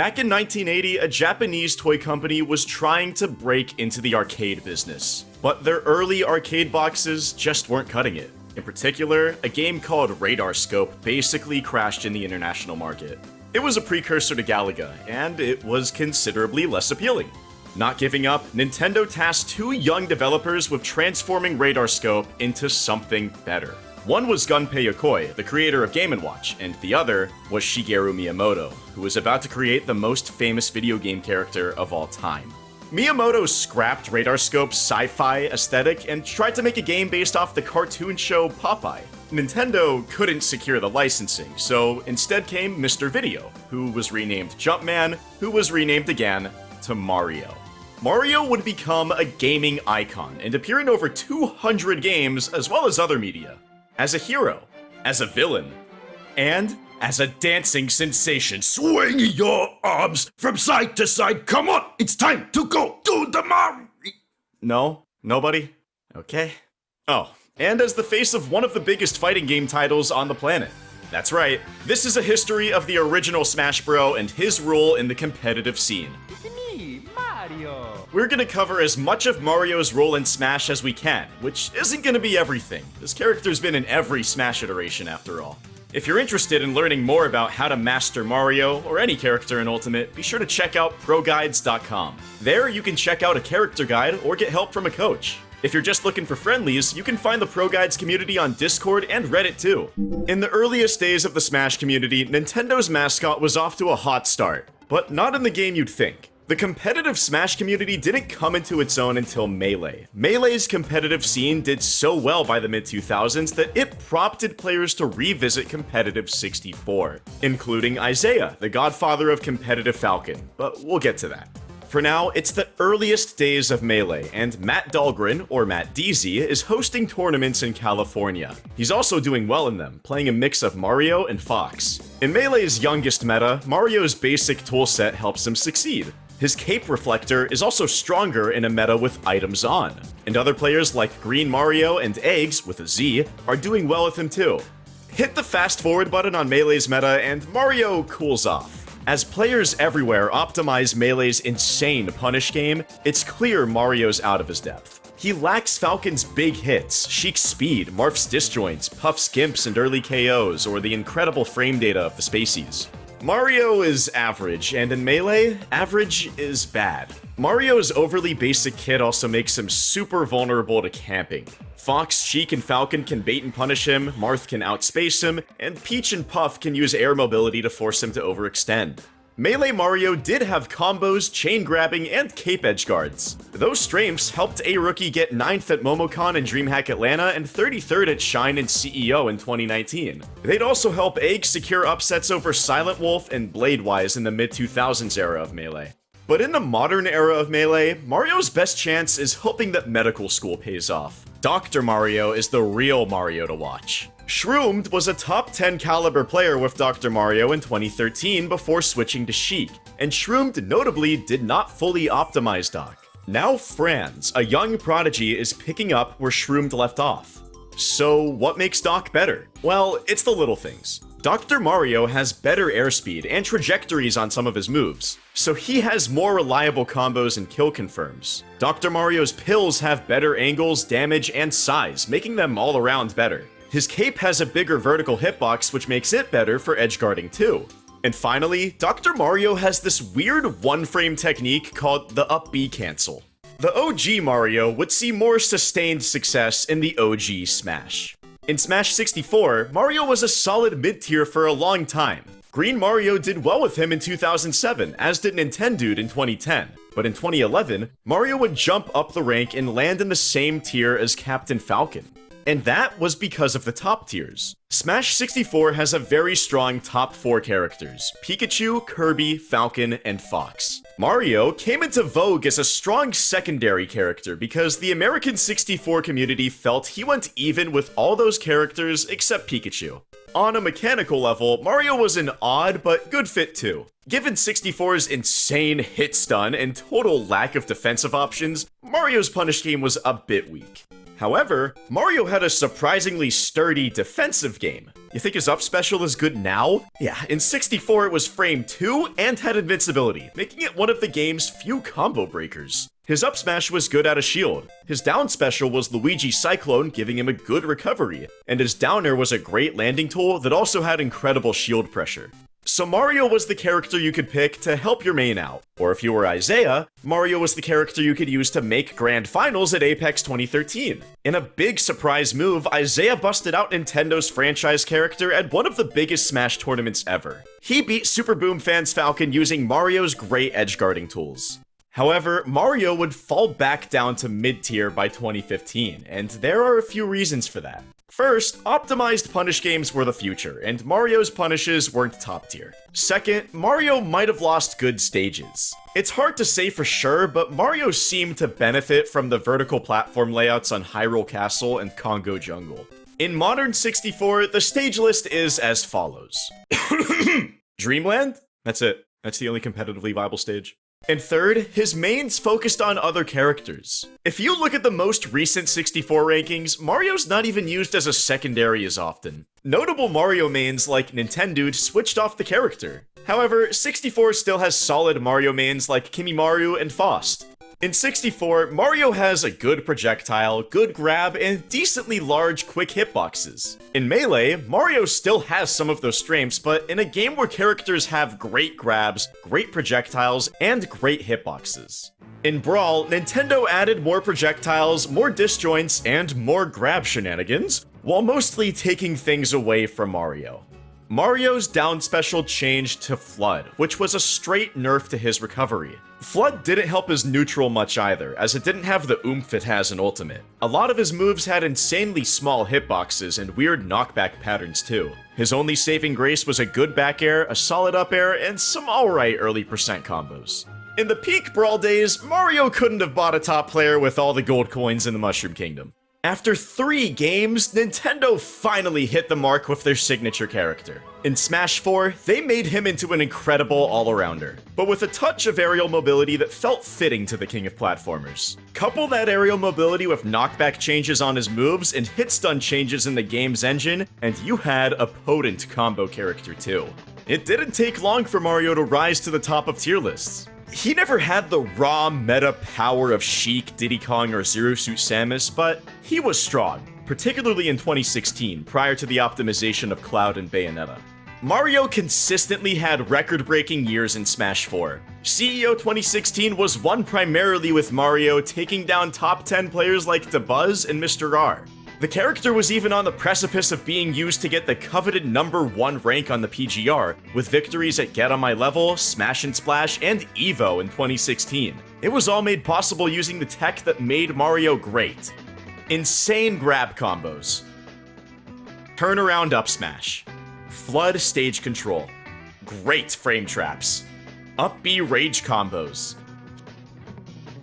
Back in 1980, a Japanese toy company was trying to break into the arcade business, but their early arcade boxes just weren't cutting it. In particular, a game called Radar Scope basically crashed in the international market. It was a precursor to Galaga, and it was considerably less appealing. Not giving up, Nintendo tasked two young developers with transforming Radar Scope into something better. One was Gunpei Yokoi, the creator of Game & Watch, and the other was Shigeru Miyamoto, who was about to create the most famous video game character of all time. Miyamoto scrapped Radar Scope's sci-fi aesthetic and tried to make a game based off the cartoon show Popeye. Nintendo couldn't secure the licensing, so instead came Mr. Video, who was renamed Jumpman, who was renamed again to Mario. Mario would become a gaming icon and appear in over 200 games as well as other media as a hero, as a villain, and as a dancing sensation. Swing your arms from side to side. Come on, it's time to go to the Mario. No? Nobody? Okay. Oh, and as the face of one of the biggest fighting game titles on the planet. That's right, this is a history of the original Smash Bro and his role in the competitive scene. It's me, Mario. We're gonna cover as much of Mario's role in Smash as we can, which isn't gonna be everything. This character's been in every Smash iteration after all. If you're interested in learning more about how to master Mario, or any character in Ultimate, be sure to check out ProGuides.com. There you can check out a character guide or get help from a coach. If you're just looking for friendlies, you can find the Pro Guides community on Discord and Reddit too. In the earliest days of the Smash community, Nintendo's mascot was off to a hot start, but not in the game you'd think. The competitive Smash community didn't come into its own until Melee. Melee's competitive scene did so well by the mid-2000s that it prompted players to revisit competitive 64, including Isai, the godfather of competitive Falcon, but we'll get to that. For now, it's the earliest days of Melee, and Matt Dahlgren, or Matt DZ, is hosting tournaments in California. He's also doing well in them, playing a mix of Mario and Fox. In Melee's youngest meta, Mario's basic toolset helps him succeed. His cape reflector is also stronger in a meta with items on, and other players like Green Mario and Eggz, with a Z, are doing well with him too. Hit the fast forward button on Melee's meta and Mario cools off. As players everywhere optimize Melee's insane punish game, it's clear Mario's out of his depth. He lacks Falcon's big hits, Sheik's speed, Marth's disjoints, Puff's gimps and early KOs, or the incredible frame data of the Spaceys. Mario is average, and in Melee, average is bad. Mario's overly basic kit also makes him super vulnerable to camping. Fox, Sheik, and Falcon can bait and punish him, Marth can outspace him, and Peach and Puff can use air mobility to force him to overextend. Melee Mario did have combos, chain grabbing, and cape edge guards. Those strengths helped a rookie get 9th at MomoCon and DreamHack Atlanta and 33rd at Shine and CEO in 2019. They'd also help Egg secure upsets over Silent Wolf and Bladewise in the mid-2000s era of Melee. But in the modern era of Melee, Mario's best chance is hoping that medical school pays off. Dr. Mario is the real Mario to watch. Shroomed was a top 10 caliber player with Dr. Mario in 2013 before switching to Sheik, and Shroomed notably did not fully optimize Doc. Now Franz, a young prodigy, is picking up where Shroomed left off. So what makes Doc better? Well, it's the little things. Dr. Mario has better airspeed and trajectories on some of his moves, so he has more reliable combos and kill confirms. Dr. Mario's pills have better angles, damage, and size, making them all around better. His cape has a bigger vertical hitbox, which makes it better for edge guarding too. And finally, Dr. Mario has this weird one-frame technique called the up B cancel. The OG Mario would see more sustained success in the OG Smash. In Smash 64, Mario was a solid mid-tier for a long time. Green Mario did well with him in 2007, as did Nintendude in 2010. But in 2011, Mario would jump up the rank and land in the same tier as Captain Falcon. And that was because of the top tiers. Smash 64 has a very strong top 4 characters, Pikachu, Kirby, Falcon, and Fox. Mario came into vogue as a strong secondary character because the American 64 community felt he went even with all those characters except Pikachu. On a mechanical level, Mario was an odd but good fit too. Given 64's insane hit stun and total lack of defensive options, Mario's punish game was a bit weak. However, Mario had a surprisingly sturdy defensive game. You think his up special is good now? Yeah, in 64 it was frame 2 and had invincibility, making it one of the game's few combo breakers. His up smash was good at a shield, his down special was Luigi Cyclone, giving him a good recovery, and his down air was a great landing tool that also had incredible shield pressure. So Mario was the character you could pick to help your main out. Or if you were Isai, Mario was the character you could use to make grand finals at Apex 2013. In a big surprise move, Isai busted out Nintendo's franchise character at one of the biggest Smash tournaments ever. He beat SuperBoomFan's Falcon using Mario's great edge guarding tools. However, Mario would fall back down to mid tier by 2015, and there are a few reasons for that. First, optimized punish games were the future, and Mario's punishes weren't top tier. Second, Mario might have lost good stages. It's hard to say for sure, but Mario seemed to benefit from the vertical platform layouts on Hyrule Castle and Congo Jungle. In Modern 64, the stage list is as follows. Dreamland? That's it. That's the only competitively viable stage. And third, his mains focused on other characters. If you look at the most recent 64 rankings, Mario's not even used as a secondary as often. Notable Mario mains like Nintendude switched off the character. However, 64 still has solid Mario mains like Kimimaru and Faust. In 64, Mario has a good projectile, good grab, and decently large quick hitboxes. In Melee, Mario still has some of those strengths, but in a game where characters have great grabs, great projectiles, and great hitboxes. In Brawl, Nintendo added more projectiles, more disjoints, and more grab shenanigans, while mostly taking things away from Mario. Mario's down special changed to Flood, which was a straight nerf to his recovery. Flood didn't help his neutral much either, as it didn't have the oomph it has in Ultimate. A lot of his moves had insanely small hitboxes and weird knockback patterns too. His only saving grace was a good back air, a solid up air, and some alright early percent combos. In the peak Brawl days, Mario couldn't have bought a top player with all the gold coins in the Mushroom Kingdom. After three games, Nintendo finally hit the mark with their signature character. In Smash 4, they made him into an incredible all-arounder, but with a touch of aerial mobility that felt fitting to the king of platformers. Couple that aerial mobility with knockback changes on his moves and hit stun changes in the game's engine, and you had a potent combo character too. It didn't take long for Mario to rise to the top of tier lists. He never had the raw meta power of Sheik, Diddy Kong, or Zero Suit Samus, but he was strong, particularly in 2016, prior to the optimization of Cloud and Bayonetta. Mario consistently had record-breaking years in Smash 4. CEO 2016 was won primarily with Mario taking down top 10 players like Dabuz and Mr. R. The character was even on the precipice of being used to get the coveted number 1 rank on the PGR, with victories at Get On My Level, Smash and Splash, and EVO in 2016. It was all made possible using the tech that made Mario great. Insane grab combos. Turnaround up smash. Flood stage control. Great frame traps. Up B rage combos.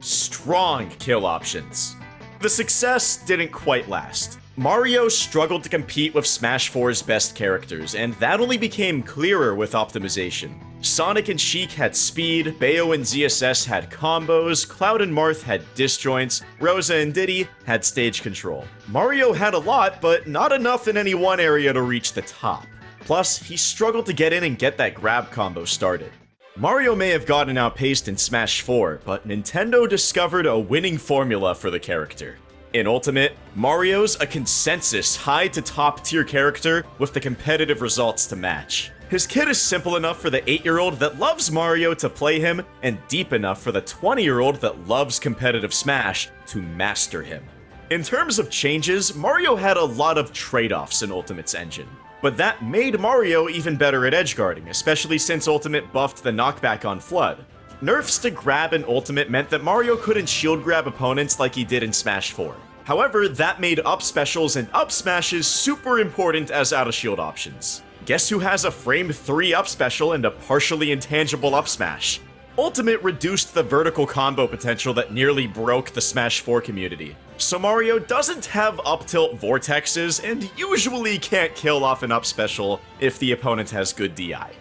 Strong kill options. The success didn't quite last. Mario struggled to compete with Smash 4's best characters, and that only became clearer with optimization. Sonic and Sheik had speed, Bayo and ZSS had combos, Cloud and Marth had disjoints, Rosa and Diddy had stage control. Mario had a lot, but not enough in any one area to reach the top. Plus, he struggled to get in and get that grab combo started. Mario may have gotten outpaced in Smash 4, but Nintendo discovered a winning formula for the character. In Ultimate, Mario's a consensus high to top tier character with the competitive results to match. His kit is simple enough for the 8-year-old that loves Mario to play him, and deep enough for the 20-year-old that loves competitive Smash to master him. In terms of changes, Mario had a lot of trade-offs in Ultimate's engine. But that made Mario even better at edgeguarding, especially since Ultimate buffed the knockback on Flood. Nerfs to grab in Ultimate meant that Mario couldn't shield grab opponents like he did in Smash 4. However, that made up specials and up smashes super important as out of shield options. Guess who has a frame 3 up special and a partially intangible up smash? Ultimate reduced the vertical combo potential that nearly broke the Smash 4 community. So Mario doesn't have up tilt vortexes and usually can't kill off an up special if the opponent has good DI.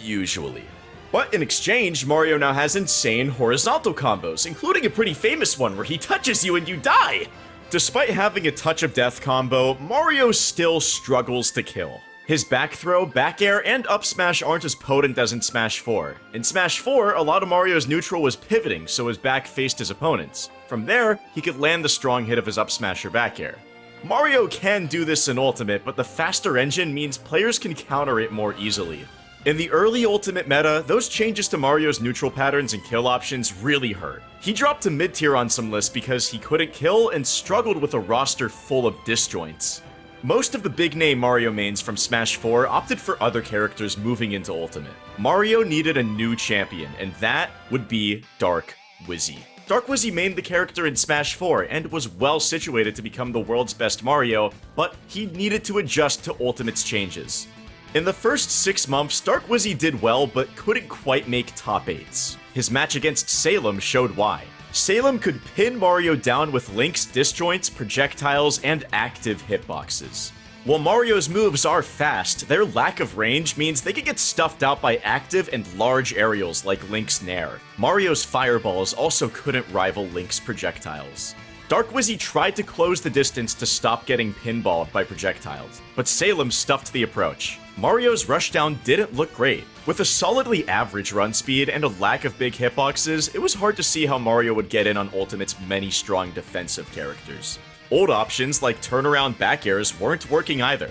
Usually. But in exchange, Mario now has insane horizontal combos, including a pretty famous one where he touches you and you die! Despite having a touch of death combo, Mario still struggles to kill. His back throw, back air, and up smash aren't as potent as in Smash 4. In Smash 4, a lot of Mario's neutral was pivoting, so his back faced his opponents. From there, he could land the strong hit of his up smash or back air. Mario can do this in Ultimate, but the faster engine means players can counter it more easily. In the early Ultimate meta, those changes to Mario's neutral patterns and kill options really hurt. He dropped to mid tier on some lists because he couldn't kill and struggled with a roster full of disjoints. Most of the big name Mario mains from Smash 4 opted for other characters moving into Ultimate. Mario needed a new champion, and that would be Dark Wizzy. Dark Wizzy mained the character in Smash 4 and was well situated to become the world's best Mario, but he needed to adjust to Ultimate's changes. In the first six months, Dark Wizzy did well, but couldn't quite make top 8s. His match against Salem showed why. Salem could pin Mario down with Link's disjoints, projectiles, and active hitboxes. While Mario's moves are fast, their lack of range means they can get stuffed out by active and large aerials like Link's Nair. Mario's fireballs also couldn't rival Link's projectiles. Dark Wizzy tried to close the distance to stop getting pinballed by projectiles, but Salem stuffed the approach. Mario's rushdown didn't look great. With a solidly average run speed and a lack of big hitboxes, it was hard to see how Mario would get in on Ultimate's many strong defensive characters. Old options like turnaround back airs weren't working either.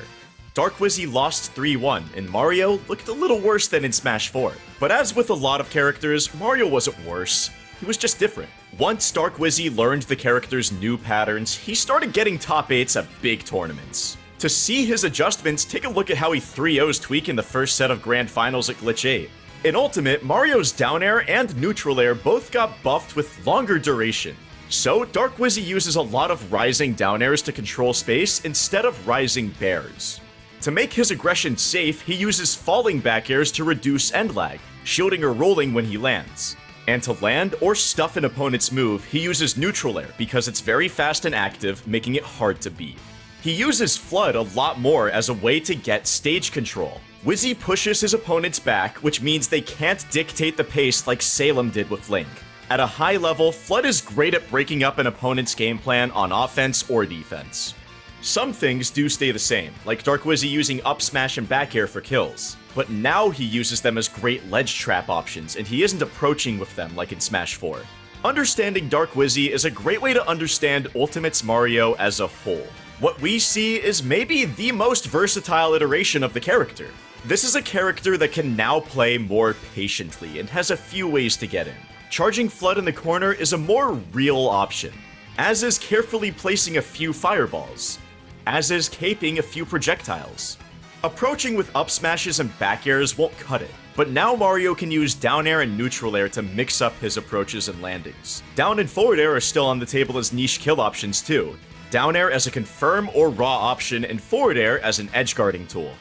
Dark Wizzy lost 3-1, and Mario looked a little worse than in Smash 4. But as with a lot of characters, Mario wasn't worse. He was just different. Once Dark Wizzy learned the character's new patterns, he started getting top 8s at big tournaments. To see his adjustments, take a look at how he 3-0's Tweak in the first set of Grand Finals at Glitch 8. In Ultimate, Mario's down air and neutral air both got buffed with longer duration. So, Dark Wizzy uses a lot of rising down airs to control space instead of rising bairs. To make his aggression safe, he uses falling back airs to reduce end lag, shielding or rolling when he lands. And to land or stuff an opponent's move, he uses neutral air because it's very fast and active, making it hard to beat. He uses Flood a lot more as a way to get stage control. Wizzy pushes his opponents back, which means they can't dictate the pace like Salem did with Link. At a high level, Flood is great at breaking up an opponent's game plan on offense or defense. Some things do stay the same, like Dark Wizzy using up smash and back air for kills, but now he uses them as great ledge trap options, and he isn't approaching with them like in Smash 4. Understanding Dark Wizzy is a great way to understand Ultimate's Mario as a whole. What we see is maybe the most versatile iteration of the character. This is a character that can now play more patiently and has a few ways to get in. Charging Flood in the corner is a more real option, as is carefully placing a few fireballs, as is caping a few projectiles. Approaching with up smashes and back airs won't cut it, but now Mario can use down air and neutral air to mix up his approaches and landings. Down and forward air are still on the table as niche kill options too, down air as a confirm or raw option, and forward air as an edge guarding tool.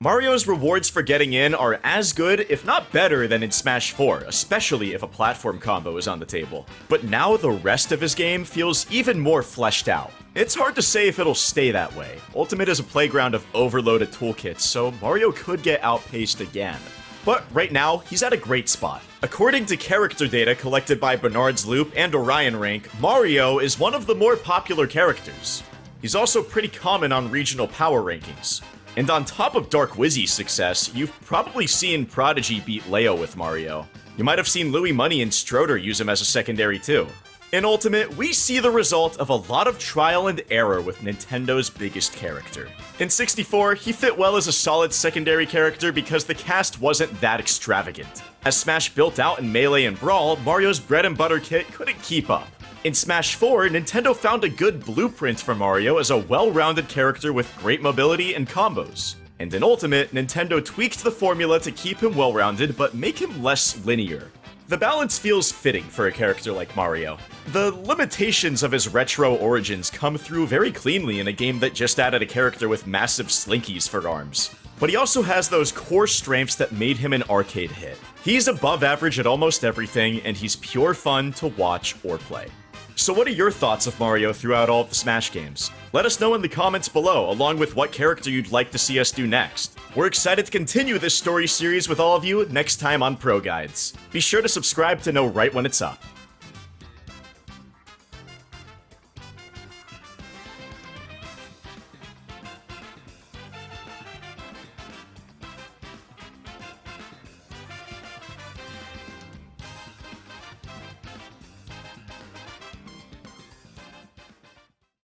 Mario's rewards for getting in are as good, if not better, than in Smash 4, especially if a platform combo is on the table. But now the rest of his game feels even more fleshed out. It's hard to say if it'll stay that way. Ultimate is a playground of overloaded toolkits, so Mario could get outpaced again. But right now, he's at a great spot. According to character data collected by Barnard's Loop and Orion Rank, Mario is one of the more popular characters. He's also pretty common on regional power rankings. And on top of Dark Wizzy's success, you've probably seen Prodigy beat Leo with Mario. You might have seen Louis Money and Stroder use him as a secondary too. In Ultimate, we see the result of a lot of trial and error with Nintendo's biggest character. In 64, he fit well as a solid secondary character because the cast wasn't that extravagant. As Smash built out in Melee and Brawl, Mario's bread and butter kit couldn't keep up. In Smash 4, Nintendo found a good blueprint for Mario as a well-rounded character with great mobility and combos. And in Ultimate, Nintendo tweaked the formula to keep him well-rounded but make him less linear. The balance feels fitting for a character like Mario. The limitations of his retro origins come through very cleanly in a game that just added a character with massive slinkies for arms. But he also has those core strengths that made him an arcade hit. He's above average at almost everything, and he's pure fun to watch or play. So what are your thoughts of Mario throughout all of the Smash games? Let us know in the comments below, along with what character you'd like to see us do next. We're excited to continue this story series with all of you next time on Pro Guides. Be sure to subscribe to know right when it's up.